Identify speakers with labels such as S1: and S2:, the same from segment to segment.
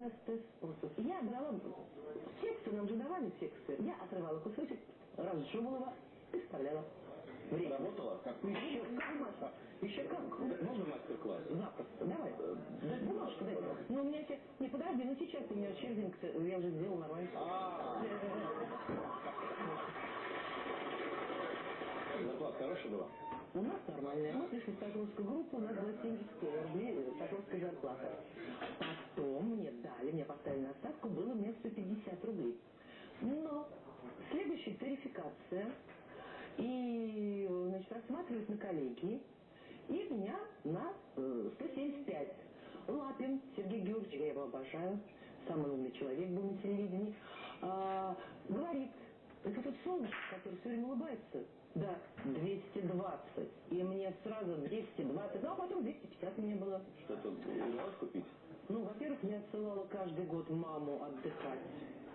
S1: Я брала тексты, нам же давали тексты. Я отрывала кусочек, разжевывала его и вставляла. Время.
S2: Работала? Как?
S1: Еще как. Еще как.
S2: Можно мастер-класс?
S1: Запросто. Давай. Да, бумажку дай. Ну, у меня сейчас... Не, подожди, ну сейчас у меня червинг, я уже сделал нормально.
S2: А. Зарплата хорошая была?
S1: У нас нормальная. Мы пришли в Соколовскую группу, у нас было 70 рублей э, Соколовская зарплата. Потом мне дали, мне поставили на ставку, было мне 150 рублей. Но тарификация, и, значит, рассматривают на коллегии, и меня на э, 175. Лапин Сергей Георгиевич, я его обожаю, самый умный человек был на телевидении, а, говорит, это тот солнышко, который все время улыбается, да, 220. И мне сразу 220, ну а потом 250 мне было.
S2: Что-то удалось купить?
S1: Ну, во-первых, я отсылала каждый год маму отдыхать.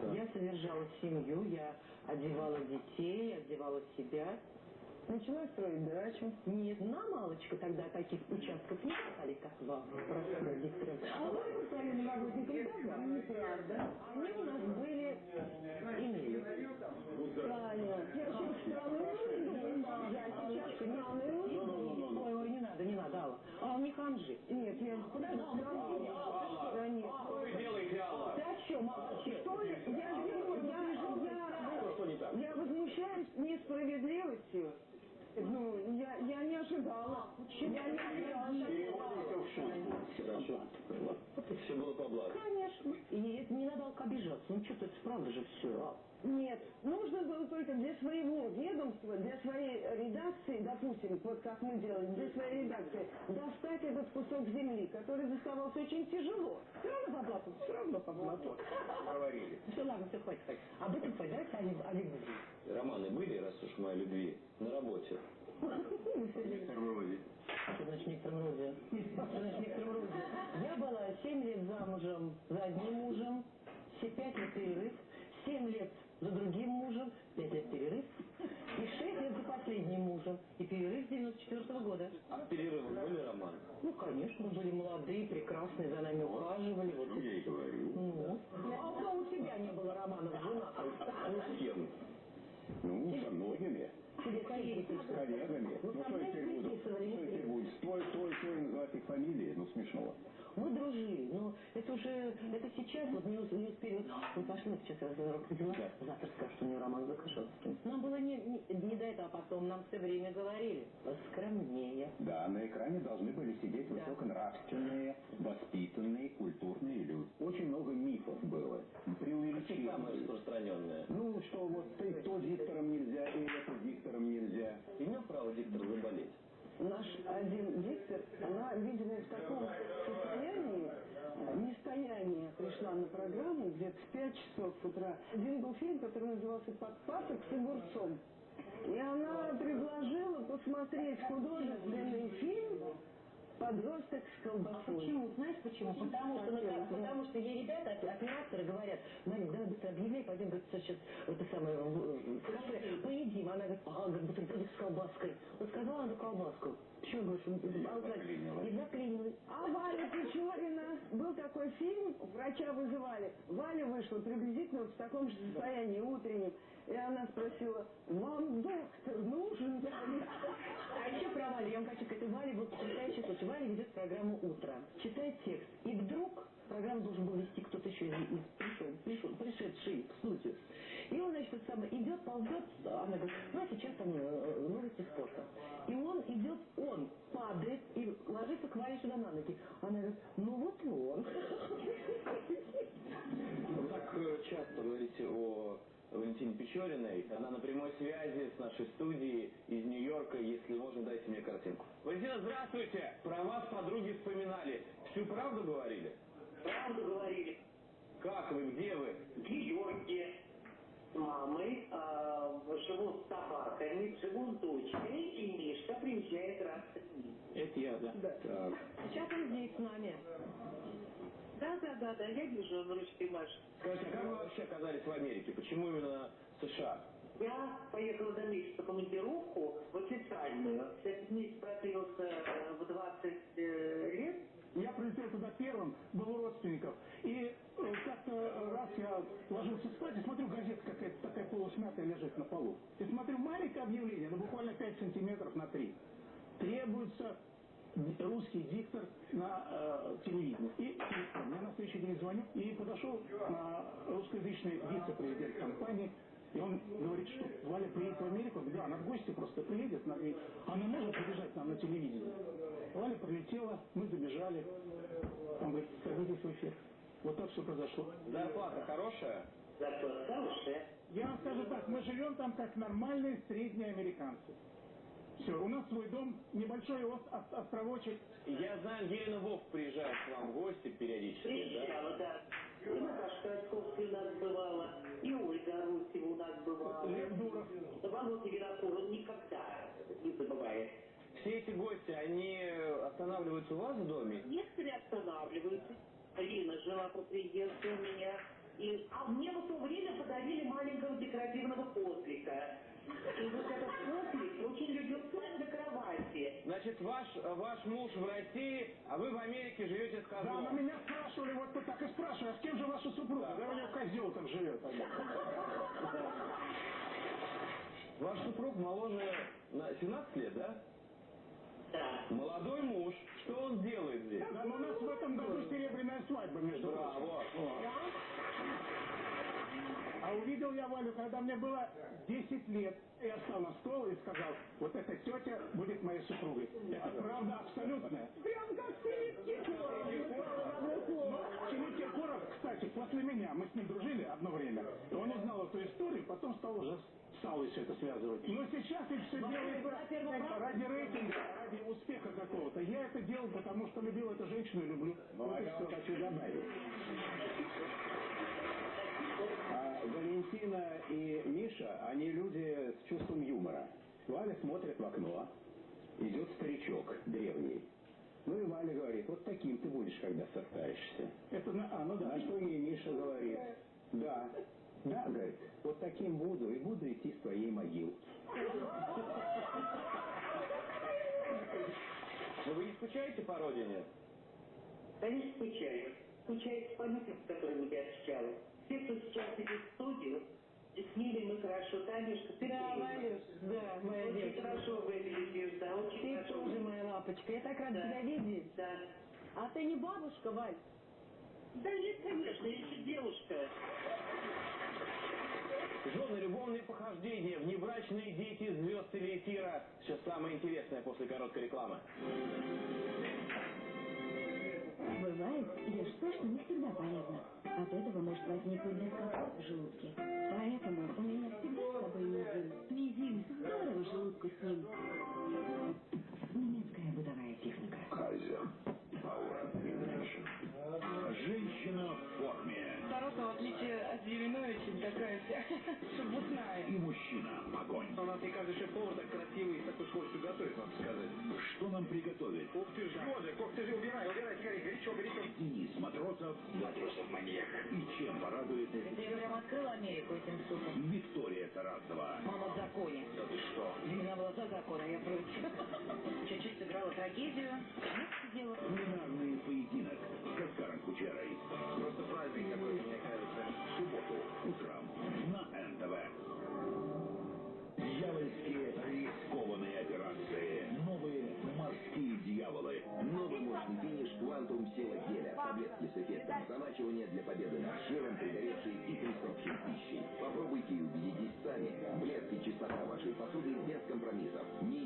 S2: Да.
S1: Я содержала семью, я одевала детей, одевала себя.
S3: Начала строить дачу.
S1: Нет, на малочка тогда таких участков не стали, как вам, простым диктором. А вы постоянным работником да?
S3: Неправда.
S1: Они у нас были, имели.
S3: Таня, я сейчас. Я сейчас странную нужду.
S1: Ой, ой, не надо, не надо, Алла. А не ханжи.
S3: Нет, я
S1: Подожди, странную Да нет.
S2: Что вы делаете, Алла?
S1: Ты о чем?
S3: Что ли? Я я, я,
S2: Что
S3: я возмущаюсь несправедливостью. Ну, я, я не ожидала. Я не ожидала.
S2: Хорошо. Все было по блату.
S1: Конечно. И не надо обижаться. Ну что-то это правда же все.
S3: Нет, нужно было только для своего ведомства, для своей редакции, допустим, вот как мы делаем, для своей редакции, достать этот кусок земли, который доставался очень тяжело. Все равно по блату, все равно по блату.
S2: Говорили.
S1: Все, ладно, все, хватит, хватит. Об этом хватит. Давайте о, лю- о любви.
S2: Романы были, раз уж мы о любви, на работе? В некотором роде.
S1: Что значит в некотором роде? Что значит в некотором роде? Я была 7 лет замужем за одним мужем, все 5 лет перерыв, 7 лет за другим мужем, 5 лет перерыв, и 6 лет за последним мужем, и перерыв с 94 года.
S2: А в романы?
S1: Ну, конечно, были молодые, прекрасные, за нами ухаживали. Вот.
S2: я и говорю.
S1: Ну, а у тебя не было романов с женатым?
S2: Ну, с кем?
S4: Ну, со многими.
S1: Тебе коллеги
S4: С коллегами.
S1: Ну,
S4: Ну, что я теперь буду? Что я теперь буду? Твой, твой, твой называть их фамилии? Ну, смешно.
S1: Мы дружили, но это уже, это сейчас, вот не, не успели, вот, мы пошли, вот сейчас разговор родила, завтра скажут, у нее роман с Закашевским. Нам было не, не, не до этого, а потом нам все время говорили, скромнее.
S4: На экране должны были сидеть
S1: Да.
S4: высоконравственные, воспитанные, культурные люди. Очень много мифов было. Преувеличений.
S2: самые распространенные?
S4: Ну, что вот ты то диктором нельзя, и это диктором нельзя.
S2: Имел право диктор заболеть?
S3: Наш один диктор, она, видимо, в таком состоянии, э, нестоянии пришла на программу где-то в 5 часов утра. Один был фильм, который назывался «Подпасок с огурцом». И она предложила посмотреть художественный фильм «Подросток с
S1: А
S3: колбасой».
S1: почему? Знаешь почему? Потому что, как- потому что ей ребята, оп- операторы говорят, Марин, давай быстро объявляй, пойдем, говорит, сейчас это самое, в, кафе, поедим. Она говорит, ага, говорит, бутерброды с колбаской. Вот сказала она колбаску. Почему, говоришь, а, и заклинила.
S3: А Валя Печорина, был такой фильм, врача вызывали. Валя вышла приблизительно вот в таком же состоянии утреннем. И она спросила, вам доктор нужен?
S1: А еще про Валю. Я вам хочу сказать, у Вали был потрясающий. Валя ведет программу «Утро», читает текст. И вдруг программу должен был вести кто-то еще из, пришел, пришел, пришедший в студию. И он, значит, самое, идет, ползет, она говорит, ну, а сейчас там э, новости спорта. И он идет, он падает и ложится к Вале сюда на ноги. Она говорит, ну вот он.
S2: Вы так э, часто говорите о Валентине Печориной. Она на прямой связи с нашей студией из Нью-Йорка. Если можно, дайте мне картинку. Валентина, здравствуйте! Про вас подруги вспоминали. Всю правду говорили?
S5: Правду говорили.
S2: Как вы? Где вы?
S5: В Нью-Йорке с мамой а, живу с собаками, живу с дочкой, и Мишка приезжает раз в день.
S2: Это я, да. Так.
S1: Сейчас он здесь с нами.
S5: Да, да, да, да, я вижу, он ручкой машет.
S2: Скажите, а как вы вообще оказались в Америке? Почему именно США?
S5: Я поехала до Мишки в командировку в официальную. Этот месяц продлился э, в 20 э, лет.
S6: Я прилетел туда первым, был у родственников. И э, вот ложился спать и смотрю, газета какая-то такая полусмятая лежит на полу. И смотрю, маленькое объявление, ну буквально 5 сантиметров на 3. Требуется русский диктор на э, телевидении. И, и я на следующий день звоню, и подошел э, русскоязычный вице-президент компании, и он говорит, что Валя приедет в Америку. Да, она в гости просто приедет, она, говорит, она может забежать нам на телевидение. Валя прилетела, мы забежали. Он говорит, садитесь в эфир. Вот так все произошло.
S2: Зарплата хорошая?
S5: Зарплата хорошая.
S6: Я вам скажу так, мы живем там как нормальные средние американцы. Все, у нас свой дом, небольшой ос- ос- островочек.
S2: Я знаю, Елена Вов приезжает к вам в гости периодически, да?
S5: Приезжала, да. И Наташка Очковская у нас бывала, и Ольга Арусева у нас бывала.
S6: Лев Дуров.
S5: Володя Винокур, он никогда не забывает.
S2: Все эти гости, они останавливаются у вас в доме?
S5: Некоторые останавливаются. Лина жила по приезду у меня. И, а мне в то время подарили маленького декоративного козлика. И вот этот козлик очень любил спать на кровати.
S2: Значит, ваш, ваш муж в России, а вы в Америке живете с
S6: Да, но
S2: козлом.
S6: меня спрашивали, вот тут так и спрашивают, а с кем же ваша супруга? Да, у него козел там живет.
S2: Ваш супруг моложе на 17 лет, да?
S5: Да.
S2: Молодой муж. Что он делает здесь?
S6: Да, но у нас в этом году серебряная свадьба, между прочим.
S2: Браво.
S6: А увидел я Валю, когда мне было 10 лет. Я встал на стол и сказал, вот эта тетя будет моей супругой. Это правда абсолютная. Прям как Филипп Киркоров. Филипп Киркоров, кстати, после меня, мы с ним дружили одно время, и он узнал эту историю, потом стал уже с Аллой все это связывать. Но сейчас это все делается ради рейтинга, ради успеха какого-то. Я это делал, потому что любил эту женщину и люблю.
S4: Ну, а
S6: Вот и
S4: я хочу добавить. А Валентина и Миша, они люди с чувством юмора. Валя смотрит в окно, идет старичок древний. Ну и Валя говорит, вот таким ты будешь, когда состаришься.
S6: Это, на- а, ну да.
S4: На что ей Миша говорит, да, да, говорит, вот таким буду и буду идти с твоей могилки.
S2: Но вы не скучаете по родине?
S5: Конечно, скучаю. Скучаю по людям, с которыми я общалась. Все, кто сейчас идет в студию, с ними мы хорошо. Танюшка, ты
S1: Да,
S5: тоже.
S1: Валюш, да, моя
S5: Очень
S1: девочка.
S5: хорошо выглядишь, да, очень
S1: Ты
S5: хорошо.
S1: тоже моя лапочка. Я так рада
S5: Да.
S1: тебя видеть.
S5: Да.
S1: А ты не бабушка, Валь?
S5: Да нет, конечно, я еще девушка.
S2: Жены, любовные похождения, внебрачные дети звезд телеэфира. Сейчас самое интересное после короткой рекламы.
S7: Бывает, ешь то, что не всегда полезно. От этого может возникнуть дискомфорт в желудке. Поэтому меня всегда с собой мизин. Мизин. Здорово желудку с ним. Немецкая бытовая техника.
S8: Кайзер. Женщина в форме.
S9: Староста, в отличие от Зеленовича, такая вся шебутная.
S8: И мужчина огонь.
S2: У нас не каждый шеф-повар так и с такой скоростью готовит, надо сказать.
S8: Что нам приготовить?
S2: Ух ты ж, Жодик, ух ты ж, убирай, убирай, скорее, горячо, горячо.
S8: Денис Матросов. Матросов маньяк. И чем порадует
S9: Я прям открыла Америку этим супом.
S8: Виктория Тарасова.
S9: Мама в законе.
S2: Да ты что?
S9: Меня была за закон, а я против. Чуть-чуть сыграла трагедию. Сидела.
S8: Кулинарный
S10: Таблетки с эффектом для победы над жиром, пригоревшей и присохшей пищей. Попробуйте и убедитесь сами. Блеск и чистота вашей посуды без компромиссов. Неэффективным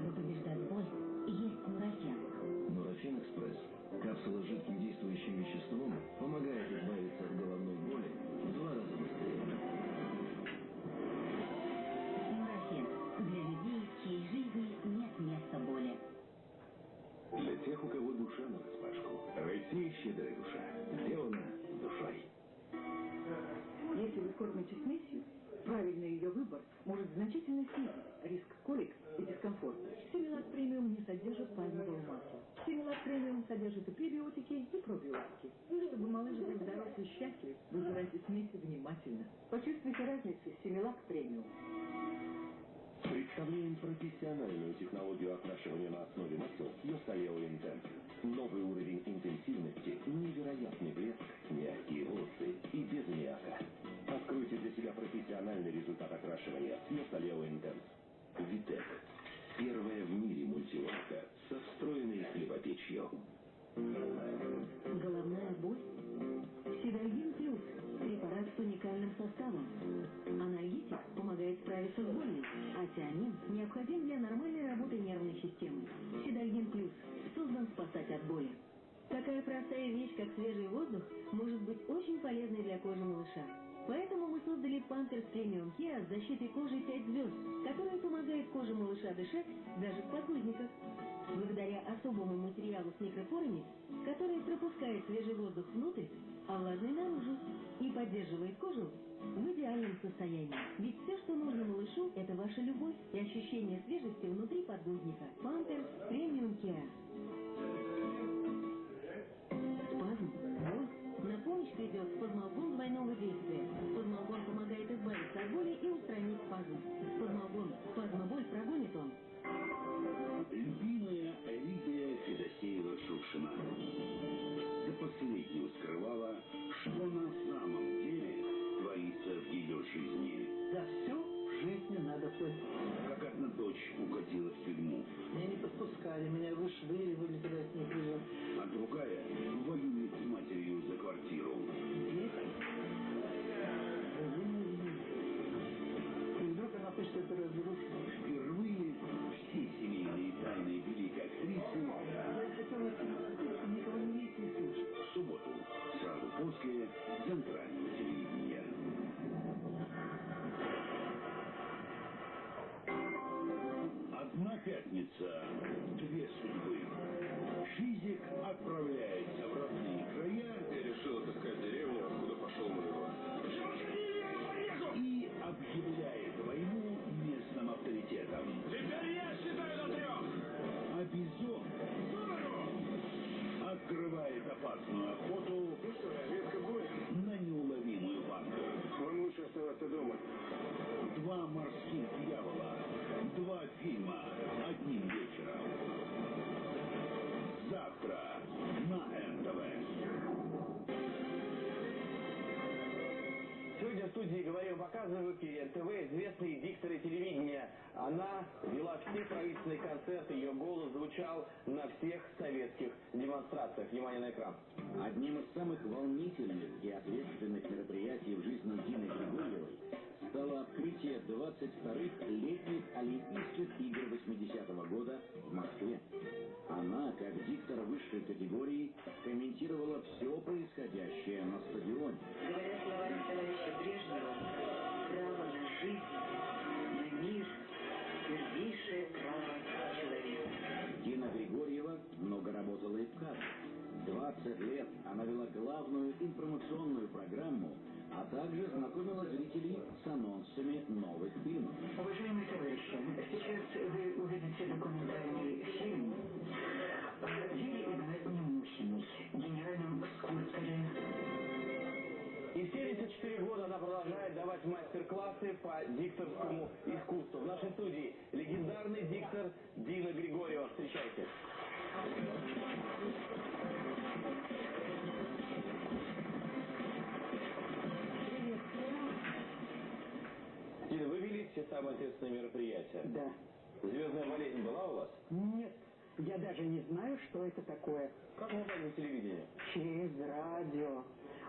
S9: Mr. Bhupesh может значительно снизить риск колик и дискомфорта. Симилак премиум не содержит пальмового масла. Симилак премиум содержит и пребиотики, и пробиотики. Чтобы малыш был здоров и счастлив, выбирайте смеси внимательно. Почувствуйте разницу Симилак премиум.
S10: Представляем профессиональную технологию окрашивания на основе масел Йосталео Интенс. Новый уровень интенсивности, невероятный блеск, мягкие волосы и без аммиака. Откройте для себя профессиональный результат с Йосталео Интенс. Витек. Первая в мире мультиварка со встроенной хлебопечью.
S7: Головная боль? Сидальгин плюс. Препарат с уникальным составом. Анальгетик помогает справиться с болью, а тиамин необходим для нормальной работы нервной системы. Сидальгин плюс создан спасать от боли. Такая простая вещь, как свежий воздух, может быть очень полезной для кожи малыша. Поэтому мы создали Пантерс Премиум Киа с защитой кожи 5 звезд, которая помогает коже малыша дышать даже в подгузниках. Благодаря особому материалу с микрофорами, который пропускает свежий воздух внутрь, а влажный наружу, и поддерживает кожу в идеальном состоянии. Ведь все, что нужно малышу, это ваша любовь и ощущение свежести внутри подгузника. Пантерс Премиум Киа. Спазм, боль. На помощь придет спазмолгон двойного действия.
S8: В
S2: студии «Говорим, показываем» в эфире известные дикторы телевидения. Она вела все правительственные концерты, ее голос звучал на всех советских демонстрациях. Внимание на экран.
S11: Одним из самых волнительных и ответственных мероприятий в жизни Дины Григорьевой стало открытие 22-х летних Олимпийских игр 80-го года в Москве. Она, как диктор высшей категории, комментировала также знакомила зрителей с анонсами новых фильмов.
S9: Уважаемые товарищи, сейчас вы увидите документальный фильм о Юрии Игнатьевне Мухиной, генеральном скульпторе.
S2: И в 74 года она продолжает давать мастер-классы по дикторскому искусству. В нашей студии легендарный диктор Дина Григорьева. Встречайте. Все самые ответственные мероприятия?
S3: Да.
S2: Звездная болезнь была у вас?
S3: Нет, я даже не знаю, что это такое.
S2: Как вы на телевидение?
S3: Через радио.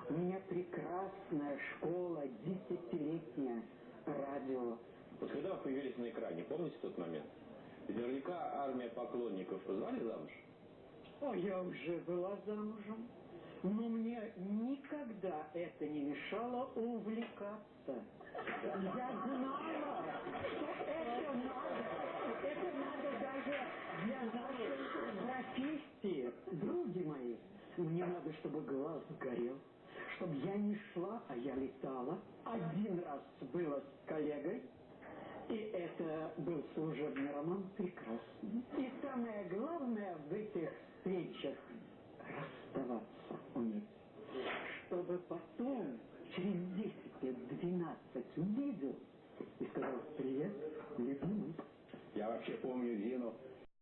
S3: У меня прекрасная школа, десятилетняя радио.
S2: Вот когда вы появились на экране, помните тот момент? Ведь Наверняка армия поклонников звали замуж?
S3: О, я уже была замужем. Но мне никогда это не мешало увлекаться. Я знала, что это надо. Это надо даже для нашей профессии. Други мои,
S12: Мне надо, чтобы глаз горел, чтобы я не шла, а я летала. Один раз было с коллегой, и это был служебный роман прекрасный. И самое главное в этих встречах расставаться уметь. Чтобы потом, через 10 лет 12 увидел и сказал «Привет, любимый». Я вообще помню Зину